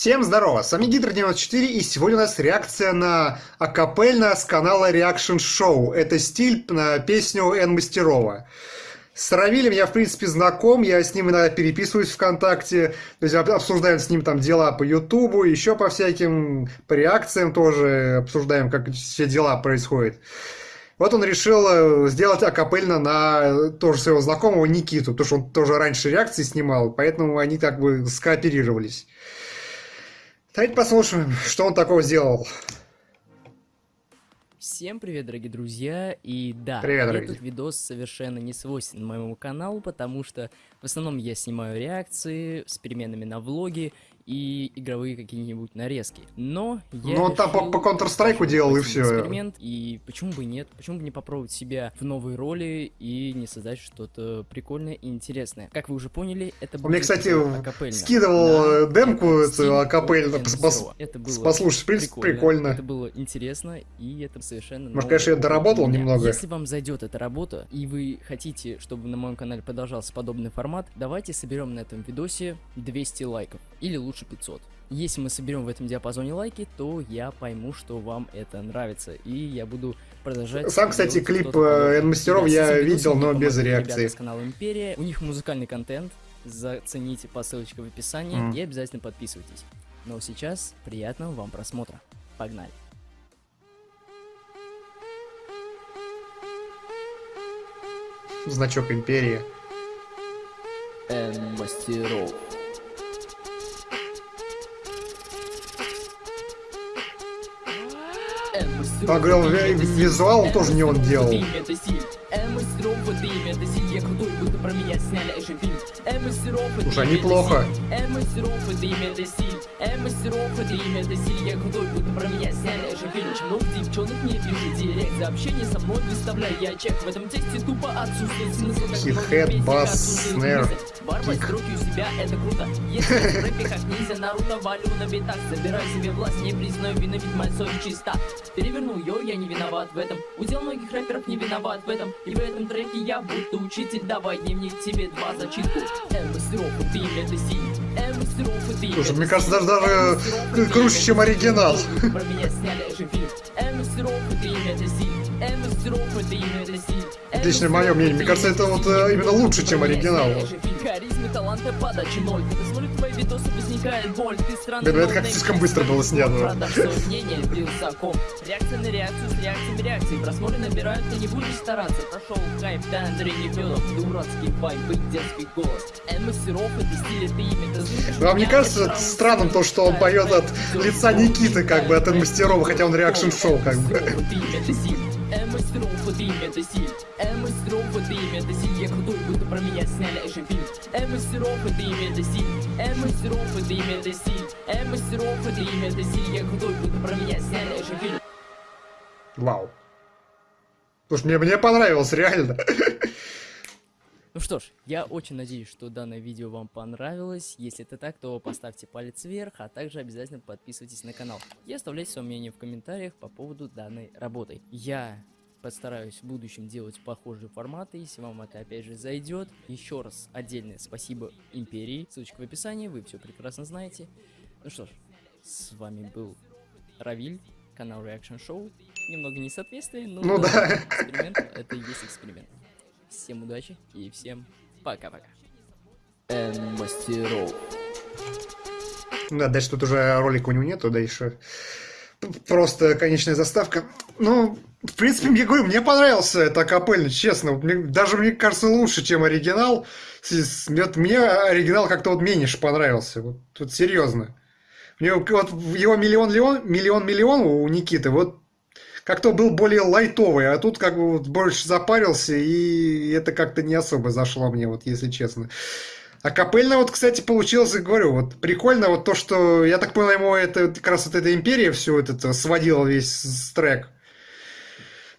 Всем здорово, с вами Гидро94 и сегодня у нас реакция на акапельно с канала Reaction Show. Это стиль на песню Н. Мастерова. С Равилем я, в принципе, знаком, я с ним иногда переписываюсь ВКонтакте, то есть обсуждаем с ним там дела по Ютубу, еще по всяким, по реакциям тоже обсуждаем, как все дела происходят. Вот он решил э, сделать акапельно на тоже своего знакомого Никиту, потому что он тоже раньше реакции снимал, поэтому они как бы скооперировались. Давайте послушаем, что он такого сделал. Всем привет, дорогие друзья, и да, привет, этот дорогие. видос совершенно не свойственен моему каналу, потому что в основном я снимаю реакции с переменами на влоги, и игровые какие-нибудь нарезки. Но я Ну, он там по, по Counter-Strike делал, и все. Эксперимент, и почему бы нет? Почему бы не попробовать себя в новой роли и не создать что-то прикольное и интересное? Как вы уже поняли, это было... Мне, кстати, скидывал да, демку эту акапельно, пос, это было послушать, в принципе, прикольно. прикольно. Это было интересно, и это совершенно... Может, конечно, я доработал немного. Если вам зайдет эта работа, и вы хотите, чтобы на моем канале продолжался подобный формат, давайте соберем на этом видосе 200 лайков. Или лучше лучше 500. Если мы соберем в этом диапазоне лайки, то я пойму, что вам это нравится, и я буду продолжать... Сам, кстати, клип N-мастеров э, я видел, но без реакции. с канала Империя, у них музыкальный контент, зацените по ссылочке в описании mm. и обязательно подписывайтесь. Но сейчас приятного вам просмотра. Погнали! Значок Империи. N-мастеров. А говорил, визуал тоже не он делал. Уже неплохо. Хит-хед, бас, снэр. Кик. руки у себя, это круто. Если в рэпе как ниндзя, Наруто валю на битах. Забирай себе власть, не признаю вины, ведь моя совесть чиста. Перевернул ее, я не виноват в этом. Удел многих рэперов не виноват в этом. И в этом треке я будто учитель. Давай дневник тебе два зачитку. М-мастеров, ты это силь. Слушай, мне кажется, даже, даже круче, чем оригинал. Про меня сняли же фильм. М-мастеров, ты это силь. Лично мое мнение. Мне кажется, это вот э, именно лучше, чем оригинал. Харизмы, таланта, подачи ноль. Когда смотрю твои видосы, возникает боль. Ты странный, это как слишком быстро было снято. Реакция на реакцию с реакциями реакции. Просмотры набирают, ты не будешь стараться. Прошел хайп, да, Андрей Нефедов. Дурацкий вайб и детский голос. Мастеров, это стиль, это имя, а мне кажется, странным то, что он поет от лица Никиты, как бы, от Мастерова, хотя он реакшн-шоу, как бы. Я крутой, будто про меня сняли экшн-фильм М-мастеров, это имя, это стиль М-мастеров, это имя, это стиль М-мастеров, это имя, это стиль Я крутой, будто про меня сняли экшн-фильм Вау. Слушай, мне, мне понравилось, реально. Ну что ж, я очень надеюсь, что данное видео вам понравилось. Если это так, то поставьте палец вверх, а также обязательно подписывайтесь на канал. И оставляйте свое мнение в комментариях по поводу данной работы. Я постараюсь в будущем делать похожие форматы, если вам это опять же зайдет. Еще раз отдельное спасибо Империи, ссылочка в описании, вы все прекрасно знаете. Ну что ж, с вами был Равиль, канал Reaction Show. Немного несоответствия, но ну, да. эксперимент это и есть эксперимент. Всем удачи и всем пока-пока. Н-мастеров. Да, дальше тут уже ролика у него нету, дальше просто конечная заставка. Ну, в принципе, мне говорю, мне понравился это акапельно, честно. Мне, даже мне кажется лучше, чем оригинал. Вот мне оригинал как-то вот меньше понравился. Вот тут серьезно. Мне вот его миллион миллион миллион миллион у Никиты вот как-то был более лайтовый, а тут как бы вот больше запарился, и это как-то не особо зашло мне, вот если честно. А капельно вот, кстати, получилось, говорю, вот прикольно вот то, что, я так понял, ему это как раз вот эта империя все это сводила весь трек.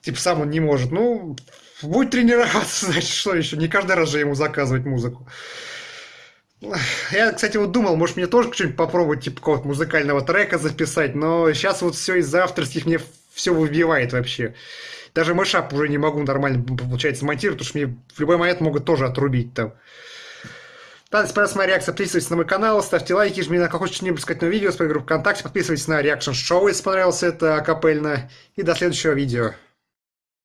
Типа сам он не может. Ну, будет тренироваться, значит, что еще? Не каждый раз же ему заказывать музыку. Я, кстати, вот думал, может мне тоже что-нибудь попробовать, типа какого-то музыкального трека записать, но сейчас вот все из-за авторских мне все выбивает вообще. Даже мышап уже не могу нормально, получается, смонтировать, потому что мне в любой момент могут тоже отрубить там. Да, понравилась моя реакция, подписывайтесь на мой канал, ставьте лайки, жмите на колокольчик, что-нибудь сказать на видео, с группу ВКонтакте, подписывайтесь на реакшн шоу, если понравилось это акапельно. И до следующего видео.